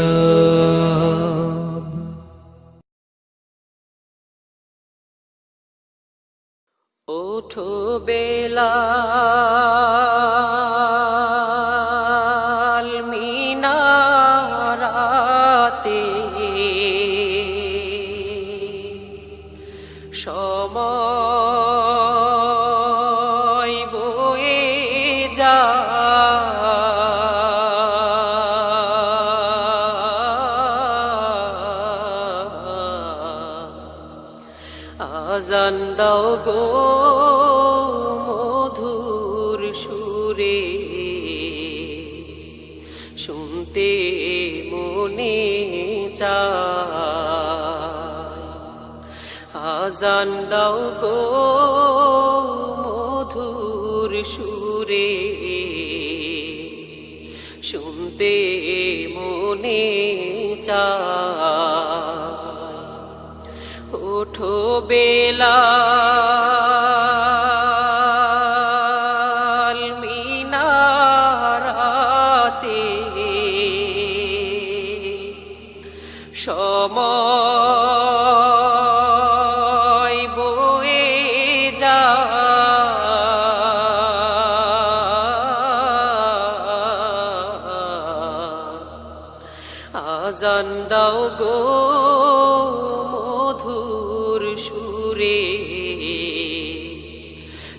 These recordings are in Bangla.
কালরাব ওঠো বেলা আজান দাও গো মধুর সুরে। শুনতে মনে চায় আজান দাও গো মধুর সুরে। শুনতে মনে চায় ওঠো বেলা। মিনারাতে সময় আজান দাও গো মধুর সুরে।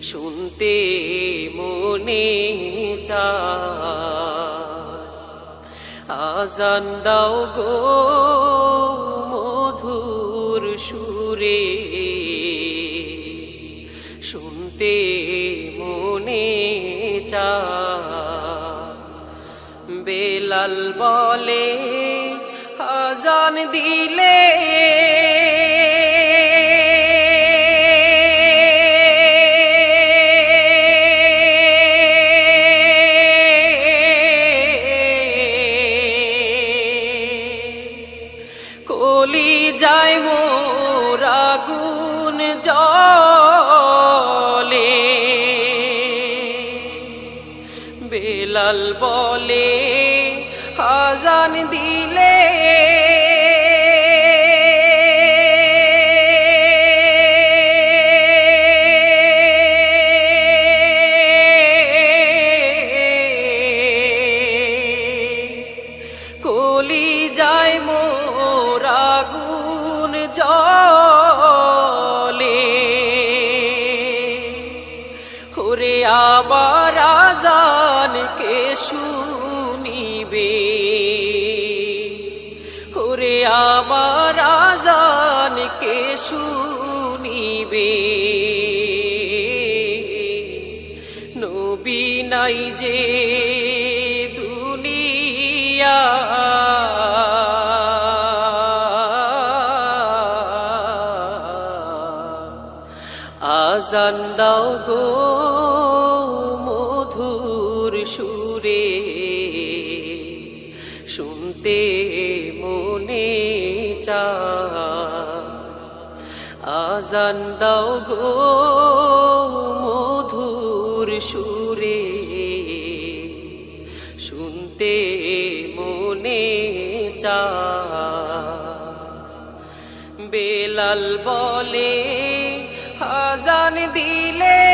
শুনতে মনে আজান দাও গো মধুর সুরে। শুনতে বেলাল বলে আজান দিলে বেলাল বলে হাজান দিলে। কলি যায় মোর আগুন জলে ওরে আবার আজান শুনিবে। ওরে আমার আজান কে শুনিবে। নবী নাই যে দুনিয়া। আজান দাও গো সুরে। শুনতে মনে চায়, আজান দাও গো মধুর সুরে। শুনতে মনে চায়, বেলাল বলে, হাজান দিলে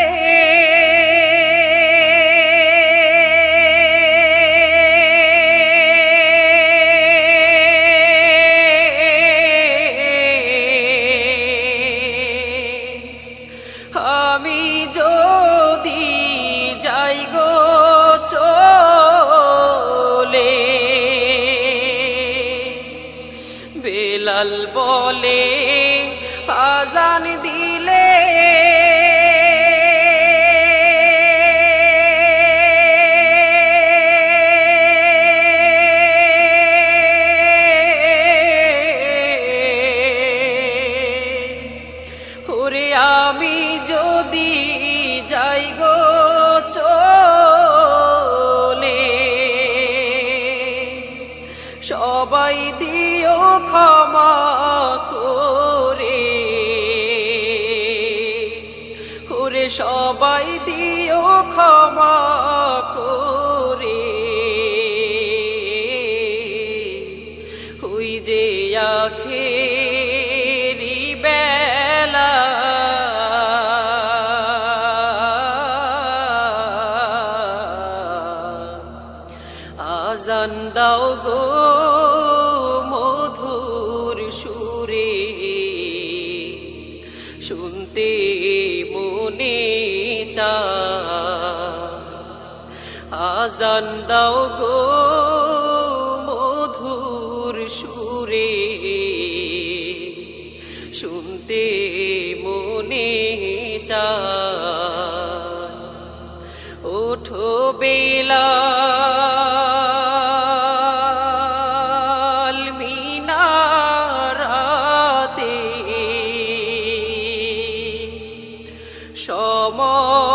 বেলাল বলে আজান দিলে। আমি যদি চলে সবাই দিও দিও ক্ষমা করে। হুই যে আখে বেলা। আজান মধুর সুরে। শুনতে মনে আজান দাও গো মধুর সুরে। শুনতে মনে চায়। ওঠো মিনারাতে সময়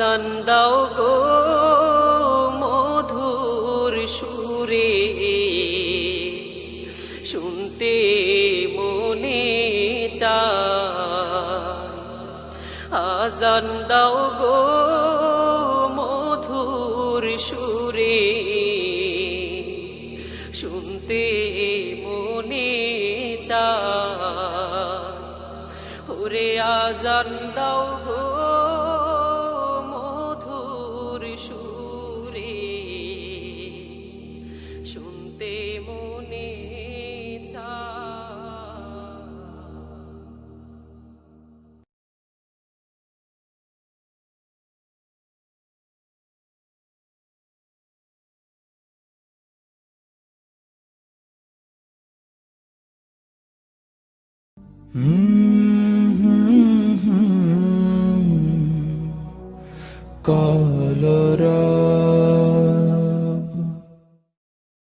আজান দাও গো মধুর সুরে। শুনতে মনে চায় আজান দাও গো মধুর সুরে। শুনতে মনে চায় ওরে আজান দাও গো Mm-hmm. Có